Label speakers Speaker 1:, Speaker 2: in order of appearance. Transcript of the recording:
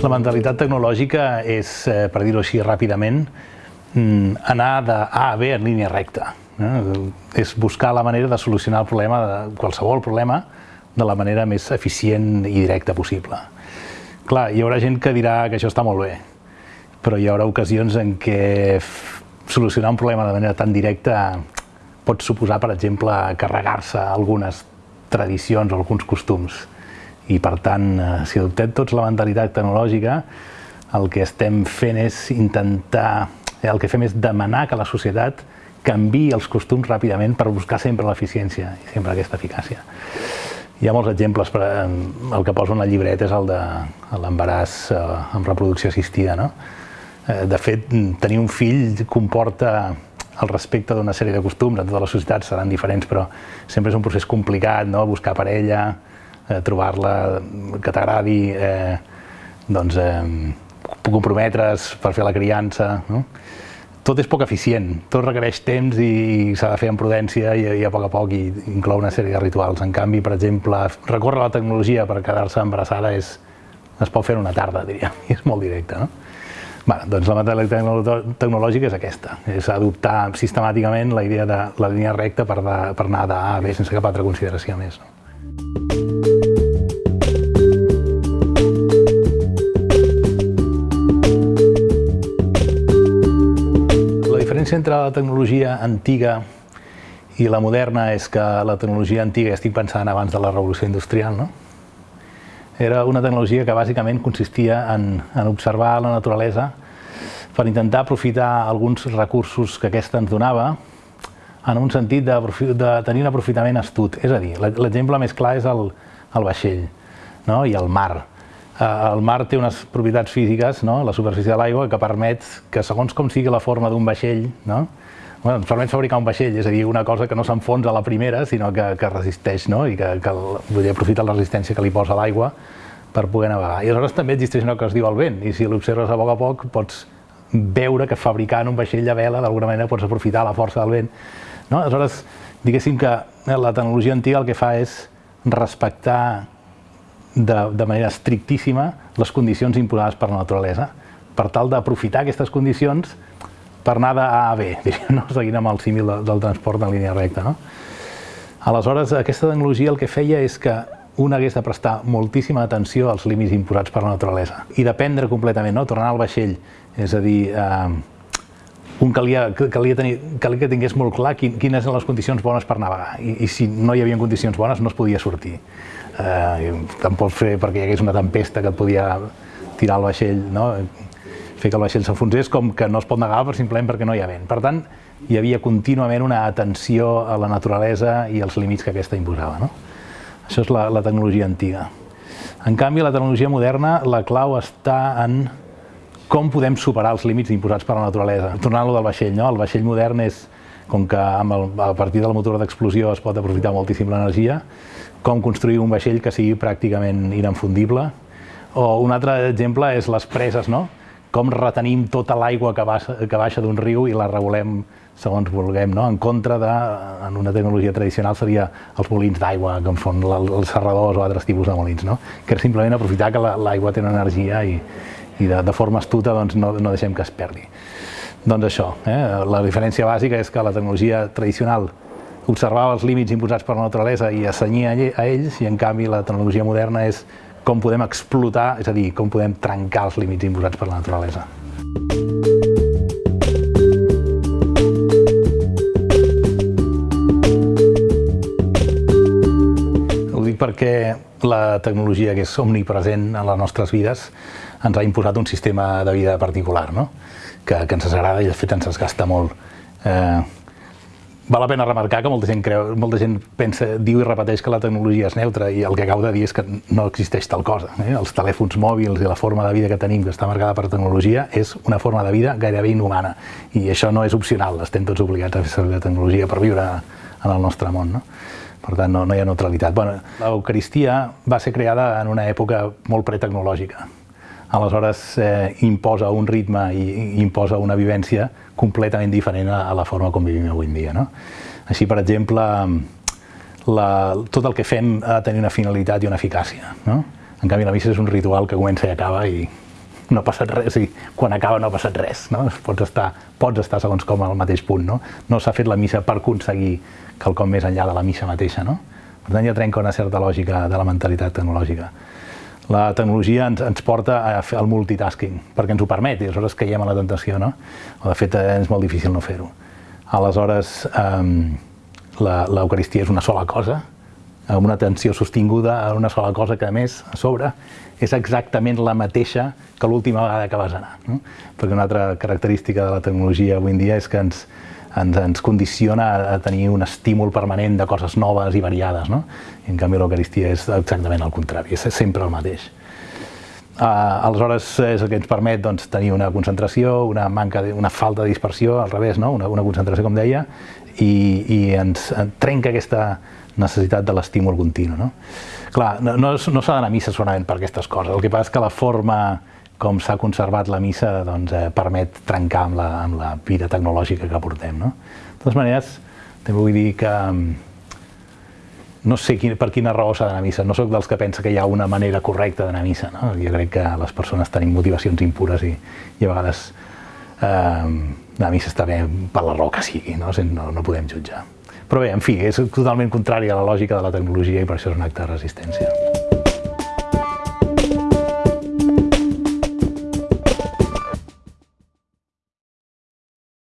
Speaker 1: La mentalitat tecnològica és, eh, per dir-ho així ràpidament, mm, anar de A a B en línia recta. Eh? És buscar la manera de solucionar el problema, qualsevol problema, de la manera més eficient i directa possible. Clar, hi haurà gent que dirà que això està molt bé, però hi haurà ocasions en què solucionar un problema de manera tan directa pot suposar, per exemple, carregar-se algunes tradicions o alguns costums i per tant, eh, si adoptem tots la mentalitat tecnològica, el que estem fent és intentar, eh, el que fem és demanar que la societat canvi els costums ràpidament per buscar sempre l'eficiència i sempre aquesta eficàcia. Hi ha molts exemples, però el que poso en la llibreta és el de l'embaràs eh, amb reproducció assistida. No? De fet, tenir un fill comporta el respecte d'una sèrie de costums, en totes les societats seran diferents, però sempre és un procés complicat, no? buscar parella, eh, trobar-la que t'agradi, eh, doncs, eh, comprometre's per fer la criança. No? Tot és poc eficient, tot requereix temps i s'ha de fer amb prudència i, i a poc a poc i inclou una sèrie de rituals. En canvi, per exemple, recórrer a la tecnologia per quedar-se embarassada és, es pot fer en una tarda, diríem, i és molt directe. No? Bé, doncs la mentalitat tecnològica és aquesta, és adoptar sistemàticament la idea de la línia recta per, de, per anar d'A a B sense cap altra consideració més. No? Diferència entre la tecnologia antiga i la moderna és que la tecnologia antiga, estic pensant abans de la revolució industrial, no? era una tecnologia que bàsicament consistia en, en observar la naturalesa per intentar aprofitar alguns recursos que aquesta ens donava en un sentit de, de tenir un aprofitament astut. És a dir, l'exemple més clar és el, el vaixell no? i el mar. Eh, el mar té unes propietats físiques, no? la superfície de l'aigua, que permet que segons com sigui la forma d'un vaixell, no? bueno, ens permet fabricar un vaixell, és a dir, una cosa que no s'enfonsa a la primera, sinó que, que resisteix, no? i que, que vull dir, aprofita la resistència que li posa l'aigua per poder navegar. I aleshores també existeix una que es diu el vent, i si l'observes a poc a poc pots veure que fabricant un vaixell de vela d'alguna manera pots aprofitar la força del vent. No? Aleshores, diguéssim que la tecnologia antiga el que fa és respectar de, de manera estrictíssima les condicions imposades per la naturalesa, per tal d'aprofitar aquestes condicions per anar de A a B, no? seguint amb el símil del, del transport en línia recta. No? Aleshores, aquesta tecnologia el que feia és que un hagués de prestar moltíssima atenció als límits imposats per la naturalesa i dependre completament, no? tornar al vaixell, és a dir, eh, un calia, calia, tenir, calia que tingués molt clar quin, quines eren les condicions bones per navegar i, i si no hi havia condicions bones no es podia sortir eh, pots fer perquè hi hagués una tempesta que et podia tirar el vaixell, no? fer que el vaixell s'enfonsés, com que no es pot negar per simplement perquè no hi ha vent. Per tant, hi havia contínuament una atenció a la naturalesa i als límits que aquesta imposava. No? Això és la, la tecnologia antiga. En canvi, la tecnologia moderna, la clau està en com podem superar els límits imposats per la naturalesa. Tornant-lo del vaixell, no? el vaixell modern és, com que amb el, a partir del motor d'explosió es pot aprofitar moltíssim l'energia, com construir un vaixell que sigui pràcticament inenfundible. O un altre exemple és les preses, no? com retenim tota l'aigua que, baixa, que baixa d'un riu i la regulem segons vulguem, no? en contra de, en una tecnologia tradicional seria els molins d'aigua, com són els serradors o altres tipus de molins, no? que simplement aprofitar que l'aigua té una energia i, i de, de forma astuta doncs, no, no deixem que es perdi. Doncs això, eh? la diferència bàsica és que la tecnologia tradicional observava els límits imposats per la naturalesa i assenyia a ells, i en canvi la tecnologia moderna és com podem explotar, és a dir, com podem trencar els límits imposats per la naturalesa. Ho dic perquè la tecnologia que és omnipresent en les nostres vides ens ha imposat un sistema de vida particular, no? que, que ens agrada i de fet ens es gasta molt. Eh, val la pena remarcar que molta gent, creu, molta gent pensa, diu i repeteix que la tecnologia és neutra i el que acabo de dir és que no existeix tal cosa. Eh? Els telèfons mòbils i la forma de vida que tenim que està marcada per tecnologia és una forma de vida gairebé inhumana i això no és opcional, estem tots obligats a fer servir la tecnologia per viure en el nostre món. No? Per tant, no, no hi ha neutralitat. Bueno, L'Eucaristia va ser creada en una època molt pretecnològica. Aleshores, eh, imposa un ritme i, imposa una vivència completament diferent a, a la forma com vivim avui en dia. No? Així, per exemple, la, tot el que fem ha de tenir una finalitat i una eficàcia. No? En canvi, la missa és un ritual que comença i acaba i no ha passat res, i quan acaba no ha passat res. No? Pots, estar, pots estar segons com al mateix punt. No, no s'ha fet la missa per aconseguir quelcom més enllà de la missa mateixa. No? Per tant, ja trenca una certa lògica de la mentalitat tecnològica. La tecnologia ens, ens porta a fer el multitasking, perquè ens ho permet, i aleshores caiem a la tentació, no? O de fet, és molt difícil no fer-ho. Aleshores, eh, l'Eucaristia és una sola cosa, amb una atenció sostinguda a una sola cosa que, a més, a sobre, és exactament la mateixa que l'última vegada que vas anar. No? Perquè una altra característica de la tecnologia avui en dia és que ens, ens, ens condiciona a, tenir un estímul permanent de coses noves i variades. No? I en canvi l'Eucaristia és exactament el contrari, és sempre el mateix. Uh, aleshores és el que ens permet doncs, tenir una concentració, una, manca de, una falta de dispersió, al revés, no? una, una concentració, com deia, i, i ens trenca aquesta necessitat de l'estímul continu. No? Clar, no, no, no s'ha d'anar a missa solament per aquestes coses, el que passa és que la forma com s'ha conservat la missa doncs, eh, permet trencar amb la, amb la vida tecnològica que portem. No? De totes maneres, també vull dir que mm, no sé quin, per quina raó s'ha d'anar a missa. No sóc dels que pensa que hi ha una manera correcta d'anar a missa. No? Jo crec que les persones tenim motivacions impures i, i a vegades eh, anar a missa està bé per la raó que sigui, no? no, no podem jutjar. Però bé, en fi, és totalment contrari a la lògica de la tecnologia i per això és un acte de resistència.